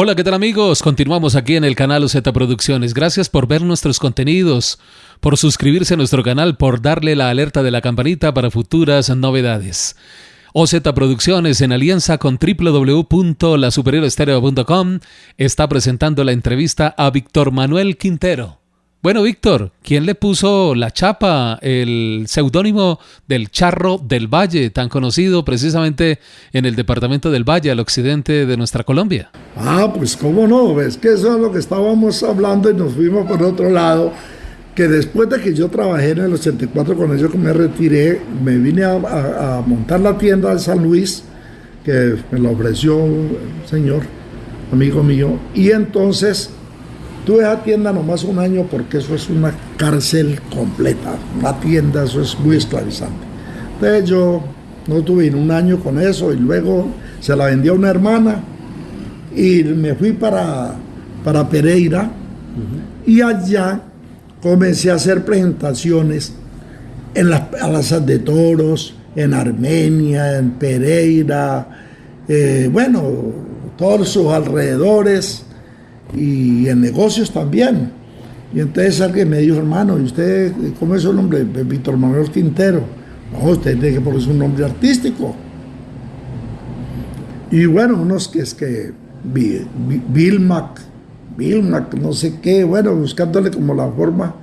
Hola, ¿qué tal amigos? Continuamos aquí en el canal OZ Producciones. Gracias por ver nuestros contenidos, por suscribirse a nuestro canal, por darle la alerta de la campanita para futuras novedades. OZ Producciones, en alianza con www.lasuperiorestereo.com, está presentando la entrevista a Víctor Manuel Quintero. Bueno, Víctor, ¿quién le puso la chapa, el seudónimo del Charro del Valle, tan conocido precisamente en el departamento del Valle, al occidente de nuestra Colombia? Ah, pues cómo no, es que eso es lo que estábamos hablando y nos fuimos por otro lado, que después de que yo trabajé en el 84 con ellos, que me retiré, me vine a, montar la tienda de San Luis, que me la ofreció un señor, amigo mío, y entonces Tuve esa tienda nomás un año porque eso es una cárcel completa. Una tienda, eso es muy esclavizante. Entonces yo no tuve un año con eso y luego se la vendí a una hermana y me fui para, para Pereira y allá comencé a hacer presentaciones en las plazas de toros, en Armenia, en Pereira, eh, bueno, todos sus alrededores y en negocios también. Y entonces alguien me dijo, hermano, ¿y usted cómo es su nombre? Víctor Manuel Quintero. No, usted tiene que ponerse un nombre artístico. Y bueno, unos que es que Vilmac, Vilmac, no sé qué, bueno, buscándole como la forma.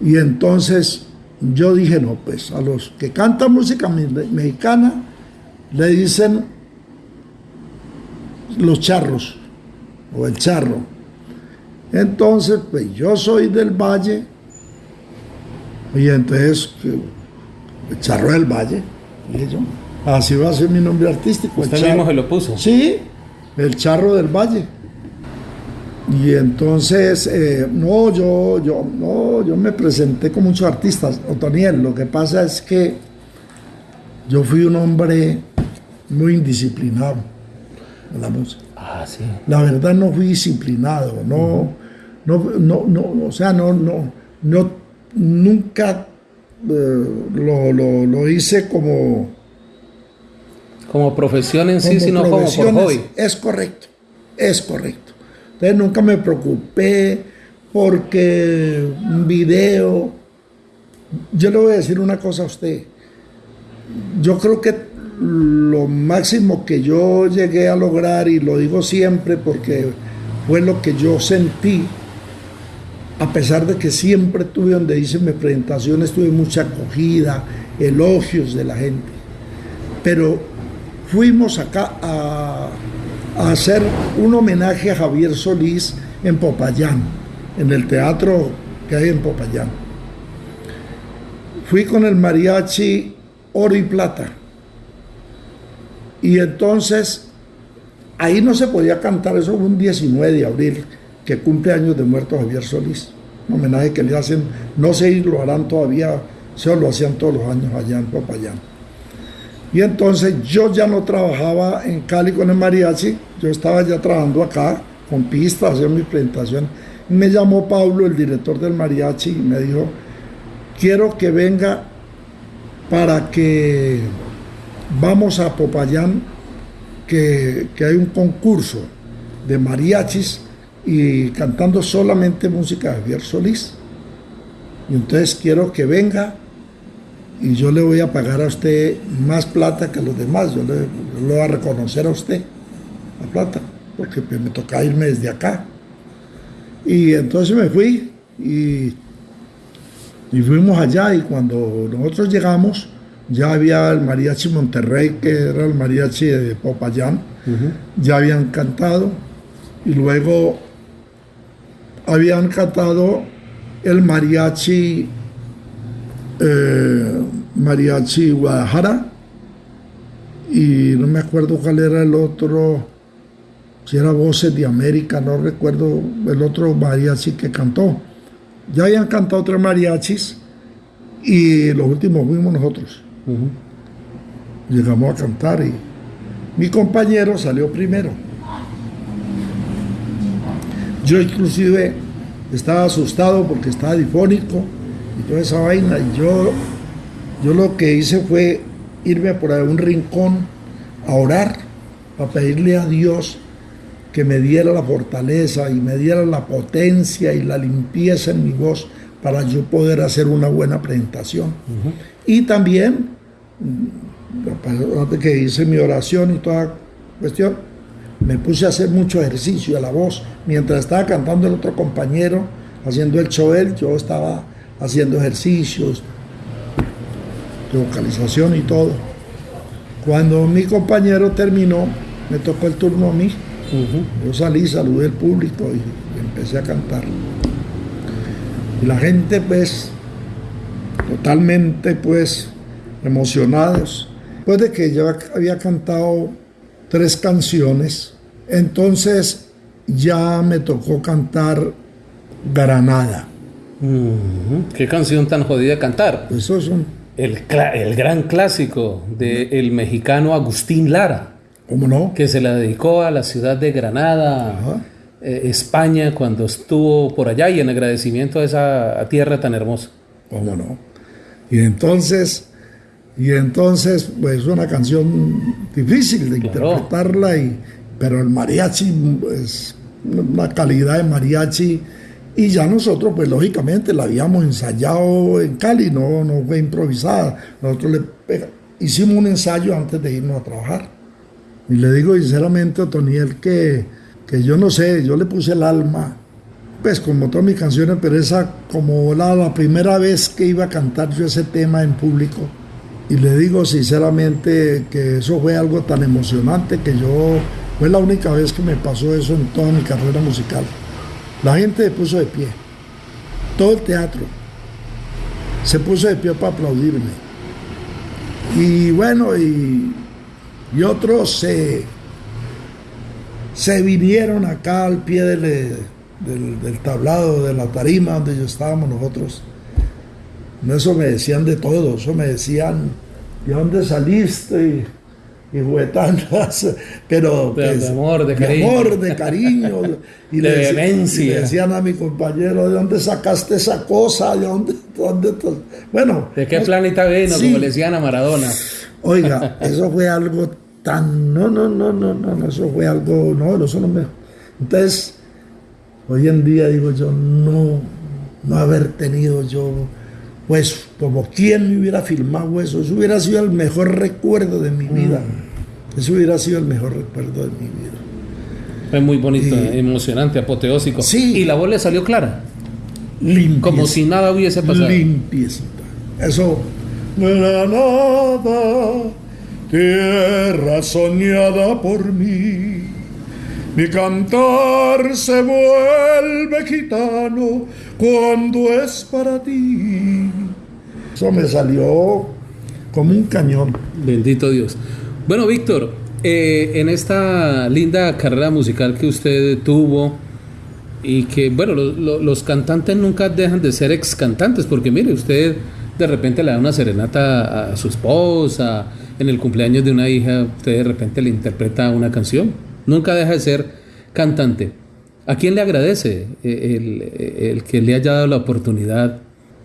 Y entonces yo dije, no, pues a los que cantan música mexicana le dicen los charros o el charro. Entonces, pues yo soy del valle, y entonces, el charro del valle, dije yo. Así va a ser mi nombre artístico. ¿Usted mismo se lo puso? Sí, el charro del valle. Y entonces, eh, no, yo, yo, no, yo me presenté con muchos artistas, Otoniel. Lo que pasa es que yo fui un hombre muy indisciplinado en la música. Ah, la verdad no fui disciplinado, no, no, no, no, o sea, no, no, no nunca eh, lo, hice como... Como profesión en sí, sino como por hobby. Es correcto, es correcto. Entonces nunca me preocupé porque un video... Yo le voy a decir una cosa a usted. Yo creo que lo máximo que yo llegué a lograr, y lo digo siempre porque fue lo que yo sentí, a pesar de que siempre tuve donde hice mis presentaciones, tuve mucha acogida, elogios de la gente. Pero fuimos acá a, a hacer un homenaje a Javier Solís en Popayán, en el teatro que hay en Popayán. Fui con el mariachi Oro y Plata y entonces, ahí no se podía cantar, eso fue un 19 de abril, que cumple años de muerto Javier Solís. Un homenaje que le hacen, no sé lo harán todavía, se lo hacían todos los años allá en Popayán. Y entonces yo ya no trabajaba en Cali con el mariachi, yo estaba ya trabajando acá con pistas, haciendo mi presentación. Me llamó Pablo, el director del mariachi, y me dijo, quiero que venga para que vamos a Popayán, que, hay un concurso de mariachis y cantando solamente música de Javier Solís. Y entonces quiero que venga y yo le voy a pagar a usted más plata que los demás. Yo le, voy a reconocer a usted la plata, porque pues, me toca irme desde acá. Y entonces me fui y, y fuimos allá y cuando nosotros llegamos, ya había el mariachi Monterrey, que era el mariachi de Popayán, ya habían cantado, y luego habían cantado el mariachi, eh, mariachi Guadalajara, y no me acuerdo cuál era el otro, si era Voces de América, no recuerdo el otro mariachi que cantó. Ya habían cantado tres mariachis y los últimos fuimos nosotros. Llegamos a cantar y mi compañero salió primero. Yo inclusive estaba asustado porque estaba difónico y toda esa vaina. Y yo, yo lo que hice fue irme por un rincón a orar, para pedirle a Dios que me diera la fortaleza y me diera la potencia y la limpieza en mi voz para yo poder hacer una buena presentación. Y también, antes que hice mi oración y toda cuestión, me puse a hacer mucho ejercicio a la voz. Mientras estaba cantando el otro compañero, haciendo el show, yo estaba haciendo ejercicios, de vocalización y todo. Cuando mi compañero terminó, me tocó el turno a mí. Yo salí, saludé al público y, empecé a cantar. Y la gente pues totalmente pues emocionados. Después de que yo había cantado tres canciones, entonces ya me tocó cantar Granada. ¿Qué canción tan jodida cantar? Eso es un... El, el gran clásico del mexicano Agustín Lara. ¿Cómo no? Que se la dedicó a la ciudad de Granada, eh, España, cuando estuvo por allá y en agradecimiento a esa tierra tan hermosa. ¿Cómo no? Y entonces, y entonces, pues es una canción difícil de interpretarla, y, pero el mariachi es una calidad de mariachi. Y ya nosotros, pues lógicamente, la habíamos ensayado en Cali, no, no fue improvisada. Nosotros le hicimos un ensayo antes de irnos a trabajar. Y le digo sinceramente a Toniel que, que yo no sé, yo le puse el alma, pues como todas mis canciones, pero esa como la, la primera vez que iba a cantar yo ese tema en público. Y le digo sinceramente que eso fue algo tan emocionante que yo, fue la única vez que me pasó eso en toda mi carrera musical. La gente se puso de pie, todo el teatro se puso de pie para aplaudirme. Y bueno, y y otros se, se vinieron acá al pie del, del, tablado, de la tarima donde yo estábamos nosotros. Eso me decían de todo, eso me decían, ¿de dónde saliste? Y, y pero de, pues, amor, de cariño. amor, de cariño. Y de le, decían a mi compañero, ¿de dónde sacaste esa cosa? ¿De dónde? dónde bueno. ¿De qué planeta vino? Como le decían a Maradona. Oiga, eso fue algo tan, no, no, no, no, no, eso fue algo, no, eso no me... Entonces, hoy en día digo yo, no, no haber tenido yo, pues como quien me hubiera filmado eso, eso hubiera sido el mejor recuerdo de mi vida, mm. eso hubiera sido el mejor recuerdo de mi vida. Fue muy bonito, emocionante, apoteósico. Sí. ¿Y la voz le salió clara? Limpia. Como si nada hubiese pasado. Limpiecita. Eso no era nada tierra soñada por mí. Mi cantar se vuelve gitano cuando es para ti. Eso me salió como un cañón. Bendito Dios. Bueno, Víctor, eh, en esta linda carrera musical que usted tuvo y que, bueno, los cantantes nunca dejan de ser ex cantantes, porque mire, usted de repente le da una serenata a su esposa, en el cumpleaños de una hija, usted de repente le interpreta una canción. Nunca deja de ser cantante. ¿A quién le agradece el, que le haya dado la oportunidad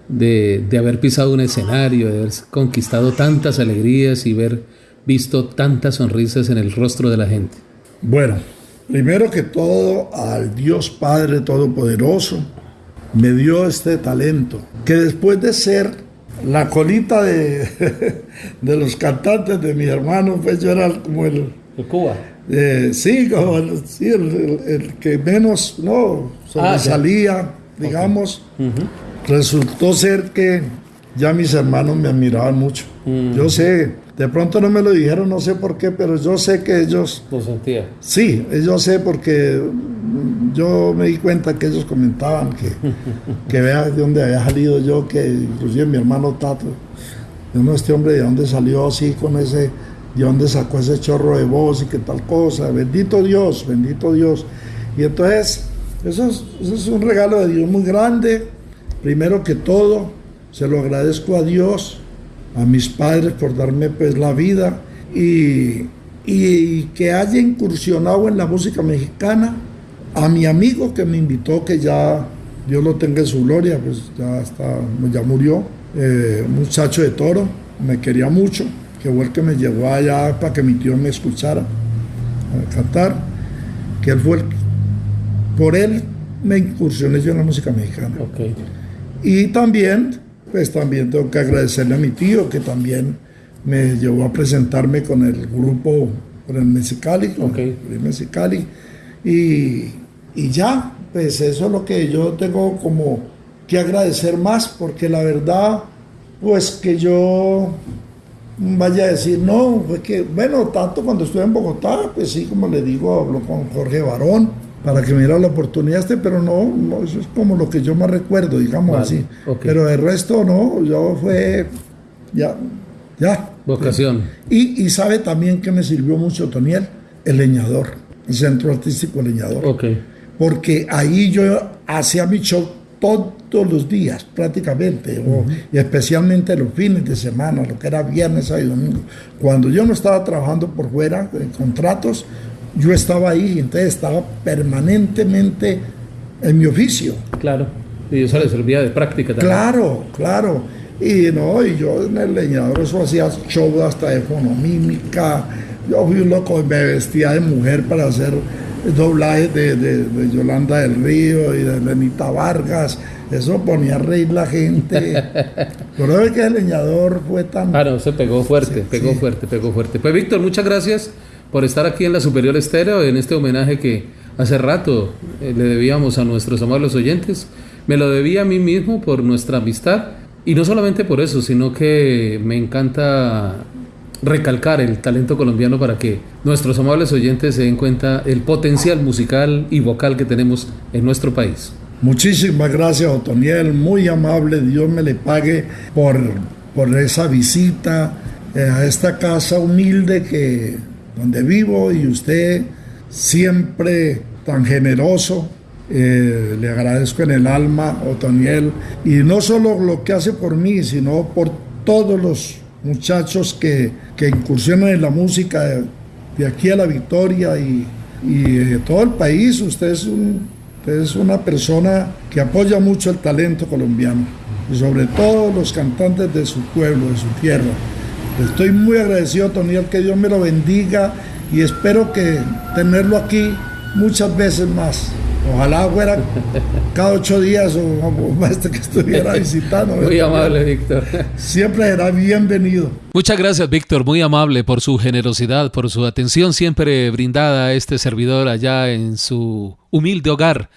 de, de, haber pisado un escenario, de haber conquistado tantas alegrías y haber visto tantas sonrisas en el rostro de la gente? Bueno, primero que todo al Dios Padre Todopoderoso me dio este talento, que después de ser la colita de, de, los cantantes de mi hermano, pues yo era como el... ¿El Cuba? Eh, sí, como el, el, que menos, no, sobresalía, ah, digamos. Resultó ser que ya mis hermanos me admiraban mucho. Mm. Yo sé, de pronto no me lo dijeron, no sé por qué, pero yo sé que ellos... ¿Lo sentía? Sí, yo sé porque yo me di cuenta que ellos comentaban que, que vea de dónde había salido yo, que inclusive mi hermano Tato, no, este hombre de dónde salió así con ese, de dónde sacó ese chorro de voz y qué tal cosa, bendito Dios, bendito Dios. Y entonces, eso es, eso es un regalo de Dios muy grande, primero que todo, se lo agradezco a Dios, a mis padres por darme pues la vida y, y que haya incursionado en la música mexicana. A mi amigo que me invitó, que ya Dios lo tenga en su gloria, pues ya, está, ya murió, eh, muchacho de toro, me quería mucho, que fue el que me llevó allá para que mi tío me escuchara a cantar, que él fue el, por él me incursioné yo en la música mexicana. Y también, pues también tengo que agradecerle a mi tío que también me llevó a presentarme con el grupo, con el Mexicali, con el Mexicali. Y, y ya, pues eso es lo que yo tengo como que agradecer más, porque la verdad, pues que yo vaya a decir, no, fue que, bueno, tanto cuando estuve en Bogotá, pues sí, como le digo, hablo con Jorge Barón para que me diera la oportunidad este, pero no, eso es como lo que yo más recuerdo, digamos así. Pero el resto no, yo fue, ya, ya. Vocación. Y, y sabe también que me sirvió mucho Toniel, el leñador, el centro artístico leñador. Okay. Porque ahí yo hacía mi show todos los días prácticamente, y especialmente los fines de semana, lo que era viernes y domingo. Cuando yo no estaba trabajando por fuera en contratos, yo estaba ahí, entonces estaba permanentemente en mi oficio. Claro, y eso le servía de práctica también. Claro, claro. Y no, y yo en el leñador eso hacía show hasta de fonomímica. Yo fui un loco, me vestía de mujer para hacer doblaje de, de, Yolanda del Río y de Lenita Vargas. Eso ponía a reír la gente. Pero es que el leñador fue tan. Ah, no, se pegó fuerte, pegó fuerte, pegó fuerte. Pues Víctor, muchas gracias por estar aquí en la Superior Estéreo en este homenaje que hace rato eh, le debíamos a nuestros amables oyentes. Me lo debía a mí mismo por nuestra amistad. Y no solamente por eso, sino que me encanta recalcar el talento colombiano para que nuestros amables oyentes se den cuenta el potencial musical y vocal que tenemos en nuestro país. Muchísimas gracias, Otoniel, muy amable, Dios me le pague por, por esa visita eh, a esta casa humilde que, donde vivo y usted siempre tan generoso. Eh, le agradezco en el alma, Otoniel, y no solo lo que hace por mí, sino por todos los muchachos que, que incursionan en la música de, aquí a la Victoria y, de todo el país. Usted es, un, es una persona que apoya mucho el talento colombiano y sobre todo los cantantes de su pueblo, de su tierra. Estoy muy agradecido, Toniel, que Dios me lo bendiga y espero que tenerlo aquí muchas veces más. Ojalá fuera cada ocho días o, este que estuviera visitando. Muy amable, Víctor. Siempre será bienvenido. Muchas gracias, Víctor. Muy amable por su generosidad, por su atención siempre brindada a este servidor allá en su humilde hogar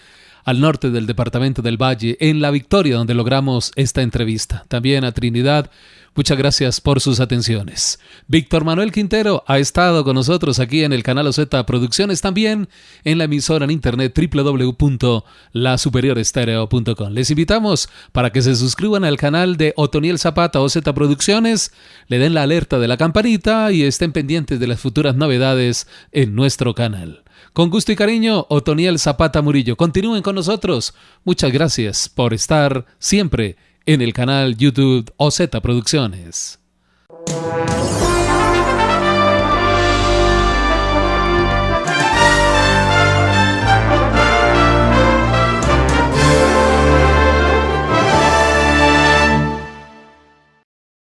al norte del departamento del Valle, en La Victoria, donde logramos esta entrevista. También a Trinidad Muchas gracias por sus atenciones. Víctor Manuel Quintero ha estado con nosotros aquí en el canal OZ Producciones, también en la emisora en internet www.lasuperiorestereo.com. Les invitamos para que se suscriban al canal de Otoniel Zapata OZ Producciones, le den la alerta de la campanita y estén pendientes de las futuras novedades en nuestro canal. Con gusto y cariño, Otoniel Zapata Murillo. Continúen con nosotros. Muchas gracias por estar siempre en el canal YouTube OZ Producciones.